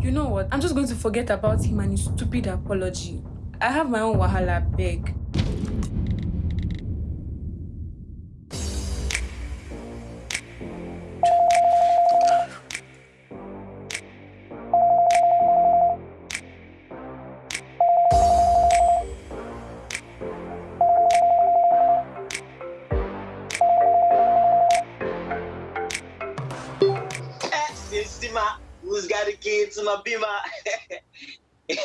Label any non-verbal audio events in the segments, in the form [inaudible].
You know what? I'm just going to forget about him and his stupid apology. I have my own wahala, beg. Eh, Sima, who's got the key to my bima? [laughs]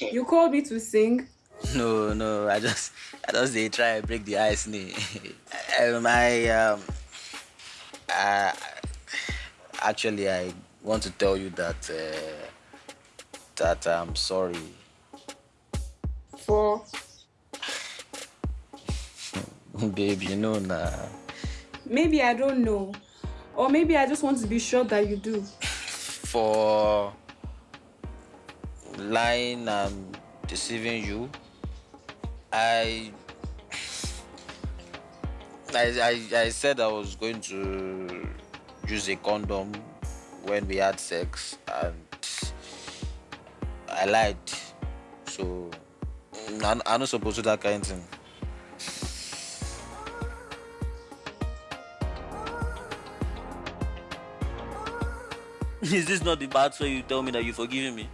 You called me to sing? No, no, I just, I just they try and break the ice, me. [laughs] um, I, um, I, actually, I want to tell you that, uh, that I'm sorry. For? [laughs] Babe, you know now. Maybe I don't know. Or maybe I just want to be sure that you do. For lying and deceiving you, I, I, I, I said I was going to use a condom when we had sex and I lied. So I'm, I'm not supposed to do that kind of thing. [laughs] Is this not the bad way you tell me that you forgiving me?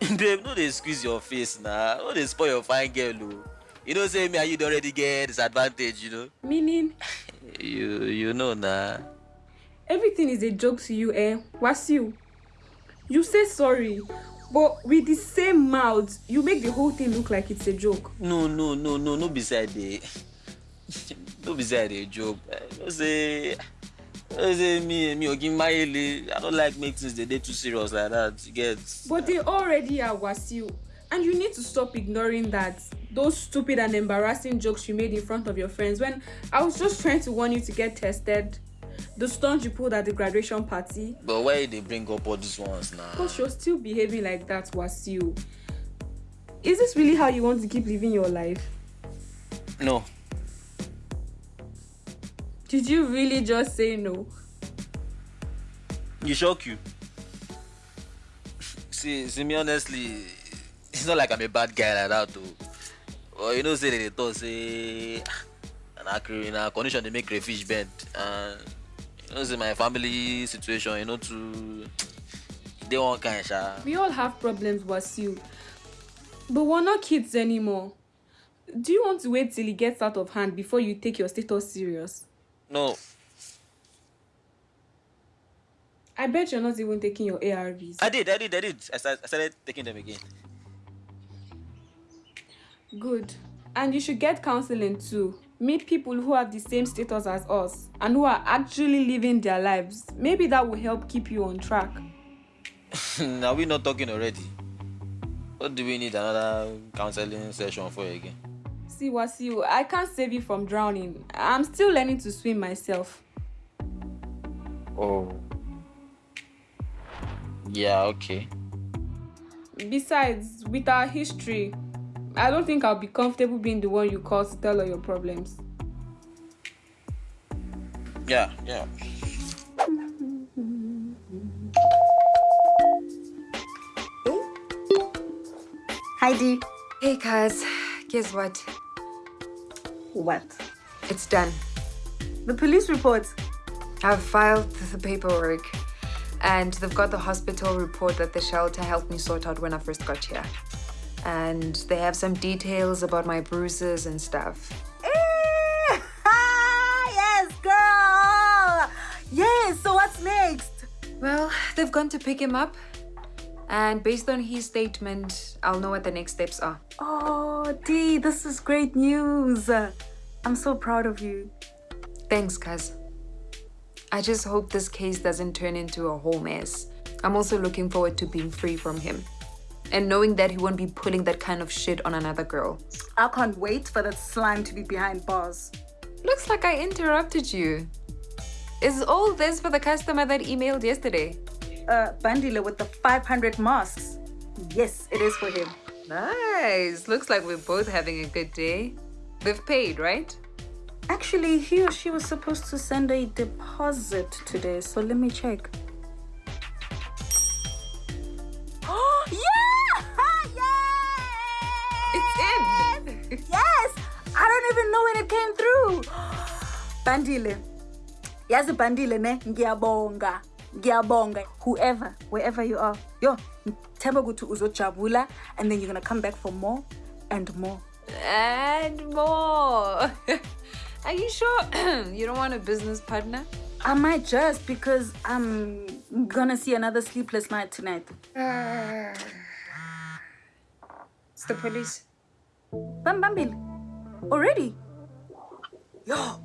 [laughs] Babe, no dey squeeze your face now. No dey spoil your fine girl o. You know say me and you don already get disadvantage, you know? Meaning, [laughs] You you know na. everything is a joke to you, eh? Wasiu. You say sorry, but with the same mouth, you make the whole thing look like it's a joke. No no no no no be say I dey no be say I dey joke. No say no say me me ogi mayele. I no like make things dey dey too serious like that. You get? But they already are Wasiu. And you need to stop ignoring that. Those stupid and embarrassing jokes you made in front of your friends when I was just trying to warn you to get tested. The stunt you pulled at the graduation party. But why dey bring up all these ones now? Because you're still behaving like that, Wasiu. Is this really how you want to keep living your life? No. Did you really just say no? You shock you. See, see me honestly, it's not like I'm a bad guy like that though. But you know, say they talk say, na cre- na condition dey make crayfish bend, and you know, say my family situation, you know, to dey one kind, sha. We all have problems, Wasiu. But we're not kids anymore. Do you want to wait till it gets out of hand before you take your status serious? No, I bet you're not even taking your ARVs. I did, I did, I did. I started, I started taking them again. Good. And you should get counseling too. Meet people who have the same status as us and who are actually living their lives. Maybe that will help keep you on track. [laughs] Are we not talking already? What do we need another counseling session for again? See, Wasiu, I can't save you from drowning. I'm still learning to swim myself. Oh. Yeah, okay. Besides, with our history, I don't think I'll be comfortable being the one you call to tell all your problems. Yeah, yeah. Heidi. Hey guys, guess what? What? It's done. The police report. I've filed the paperwork and they've got the hospital report that the shelter helped me sort out when I first got here. And they have some details about my bruises and stuff. Eh, [laughs] yes, girl. Yes. So what's next? Well, they've gone to pick him up and based on his statement, I'll know what the next steps are. Oh, Dee, this is great news. I'm so proud of you. Thanks, cuz. I just hope this case doesn't turn into a whole mess. I'm also looking forward to being free from him and knowing that he won't be pulling that kind of shit on another girl. I can't wait for that slime to be behind bars. Looks like I interrupted you. Is all this for the customer that emailed yesterday? Uh, Bandile with the 500 masks. Yes, it is for him. Nice. Looks like we're both having a good day. They've paid, right? Actually, he or she was supposed to send a deposit today, so let me check. Oh, [gasps] yeah! [gasps] yes! It's in! [laughs] yes! I don't even know when it came through. [gasps] Bandile. Yazi bandile ne, ngiyabonga. bonga. Whoever, wherever you are. Yo, themba Uzo Chabula, and then you're going to come back for more and more. And more. [laughs] Are you sure [clears throat] you don't want a business partner? I might just because I'm gonna see another sleepless night tonight. [sighs] It's the police. Bam Bambil. Already? Yo,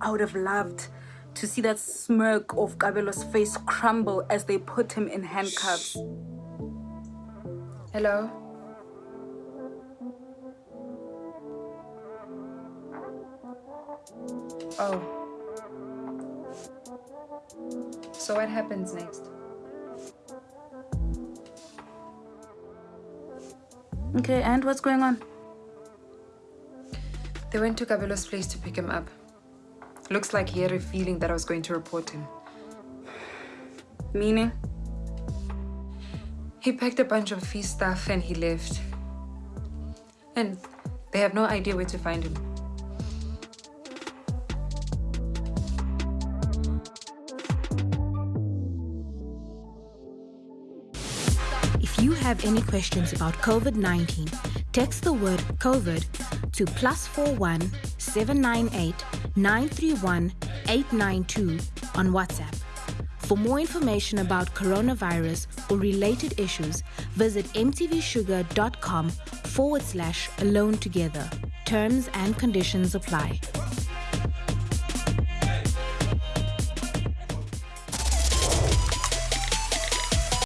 I would have loved to see that smirk of Kabelo's face crumble as they put him in handcuffs. Hello? Oh. So what happens next? Okay, and what's going on? They went to Kabelo's place to pick him up. Looks like he had a feeling that I was going to report him. Meaning? He packed a bunch of fee stuff and he left. And they have no idea where to find him. Have any questions about COVID 19, text the word COVID to plus 41 798 931 892 on WhatsApp. For more information about coronavirus or related issues, visit mtvshuga.com forward slash alone together. Terms and conditions apply.